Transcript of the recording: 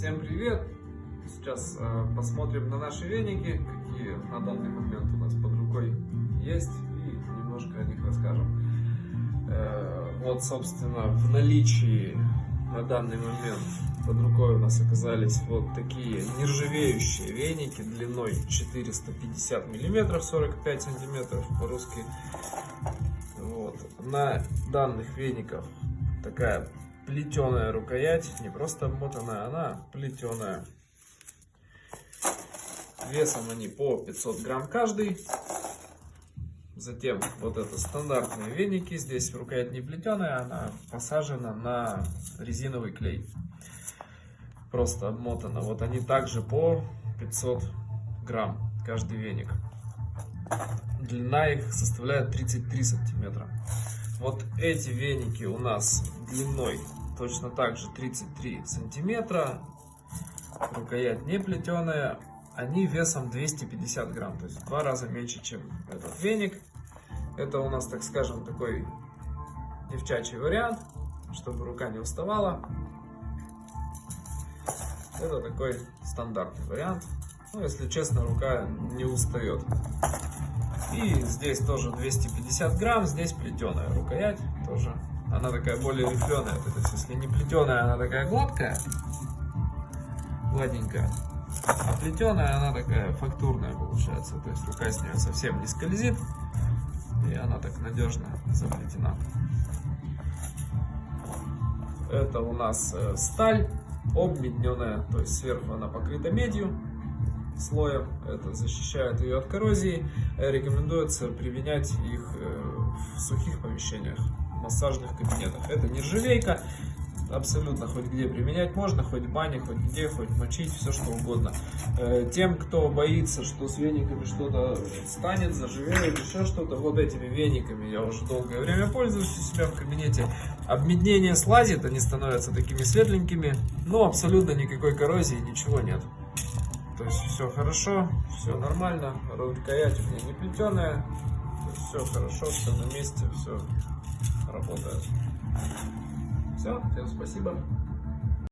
Всем привет! Сейчас э, посмотрим на наши веники, какие на данный момент у нас под рукой есть, и немножко о них расскажем. Э, вот, собственно, в наличии на данный момент под рукой у нас оказались вот такие нержавеющие веники длиной 450 миллиметров, 45 сантиметров по-русски. Вот. На данных вениках такая плетеная рукоять, не просто обмотанная, она плетеная. Весом они по 500 грамм каждый. Затем вот это стандартные веники. Здесь рукоять не плетеная, она посажена на резиновый клей. Просто обмотана. Вот они также по 500 грамм каждый веник. Длина их составляет 33 сантиметра. Вот эти веники у нас длиной точно так же 33 сантиметра. Рукоять не плетеная. Они весом 250 грамм, то есть в два раза меньше, чем этот веник. Это у нас, так скажем, такой девчачий вариант, чтобы рука не уставала. Это такой стандартный вариант. Ну, если честно, рука не устает. И здесь тоже 250 грамм, здесь плетеная рукоять тоже. Она такая более рифленая, то есть если не плетеная, она такая гладкая, гладенькая. А плетеная, она такая фактурная получается, то есть рука с нее совсем не скользит. И она так надежно заплетена. Это у нас э, сталь обмедненная, то есть сверху она покрыта медью слоем, это защищает ее от коррозии. Рекомендуется применять их э, в сухих помещениях, массажных кабинетах. Это нержавейка, абсолютно хоть где применять можно, хоть в бане, хоть где, хоть мочить, все что угодно. Э, тем, кто боится, что с вениками что-то станет, заживеет, еще что-то, вот этими вениками я уже долгое время пользуюсь у себя в кабинете. Обмеднение слазит, они становятся такими светленькими, но абсолютно никакой коррозии, ничего нет. То есть все хорошо, все нормально, рукоять у меня не плетеная, все хорошо, все на месте, все работает. Все, всем спасибо.